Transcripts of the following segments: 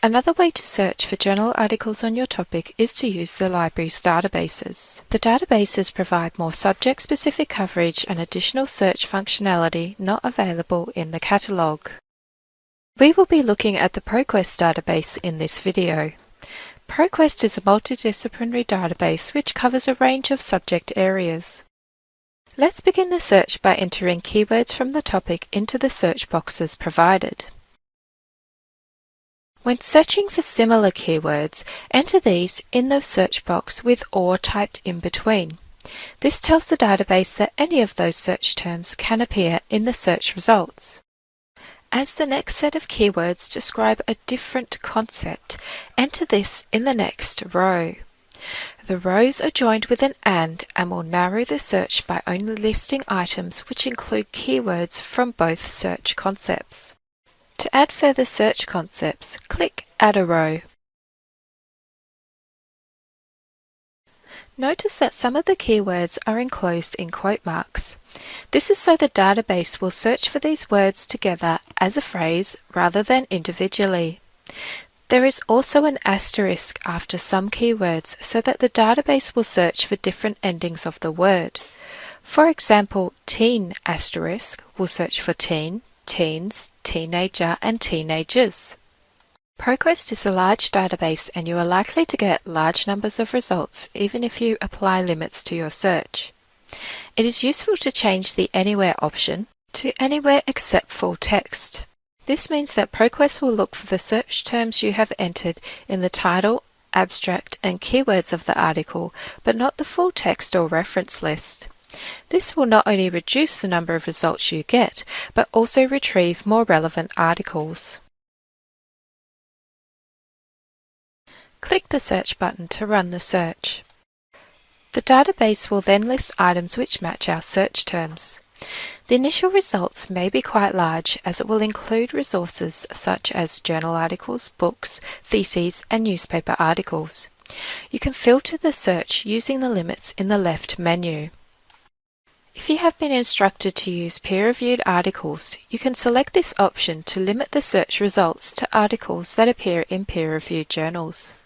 Another way to search for journal articles on your topic is to use the library's databases. The databases provide more subject-specific coverage and additional search functionality not available in the catalogue. We will be looking at the ProQuest database in this video. ProQuest is a multidisciplinary database which covers a range of subject areas. Let's begin the search by entering keywords from the topic into the search boxes provided. When searching for similar keywords, enter these in the search box with OR typed in between. This tells the database that any of those search terms can appear in the search results. As the next set of keywords describe a different concept, enter this in the next row. The rows are joined with an AND and will narrow the search by only listing items which include keywords from both search concepts. To add further search concepts, click Add a row. Notice that some of the keywords are enclosed in quote marks. This is so the database will search for these words together as a phrase rather than individually. There is also an asterisk after some keywords so that the database will search for different endings of the word. For example, teen asterisk will search for teen, teens, teenager and teenagers. ProQuest is a large database and you are likely to get large numbers of results even if you apply limits to your search. It is useful to change the Anywhere option to Anywhere except full text. This means that ProQuest will look for the search terms you have entered in the title, abstract and keywords of the article, but not the full text or reference list. This will not only reduce the number of results you get, but also retrieve more relevant articles. Click the Search button to run the search. The database will then list items which match our search terms. The initial results may be quite large as it will include resources such as journal articles, books, theses and newspaper articles. You can filter the search using the limits in the left menu. If you have been instructed to use peer-reviewed articles, you can select this option to limit the search results to articles that appear in peer-reviewed journals.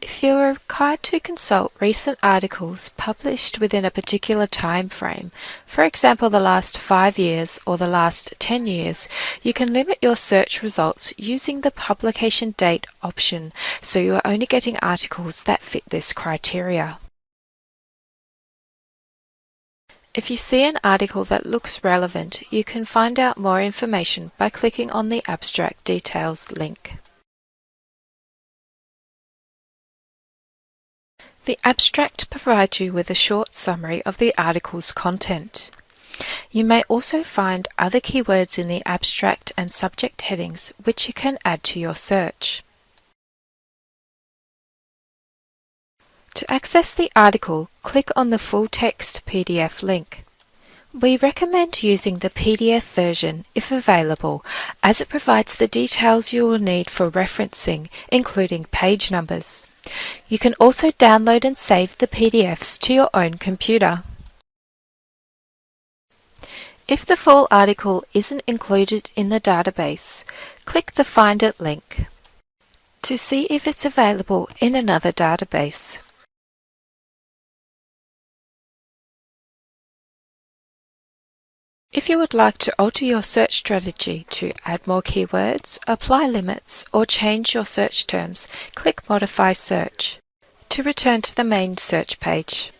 If you are required to consult recent articles published within a particular time frame, for example the last 5 years or the last 10 years, you can limit your search results using the publication date option so you are only getting articles that fit this criteria. If you see an article that looks relevant, you can find out more information by clicking on the Abstract Details link. The abstract provides you with a short summary of the article's content. You may also find other keywords in the abstract and subject headings which you can add to your search. To access the article, click on the full text PDF link. We recommend using the PDF version if available as it provides the details you will need for referencing, including page numbers. You can also download and save the PDFs to your own computer. If the full article isn't included in the database, click the Find It link to see if it's available in another database. If you would like to alter your search strategy to add more keywords, apply limits, or change your search terms, click Modify Search to return to the main search page.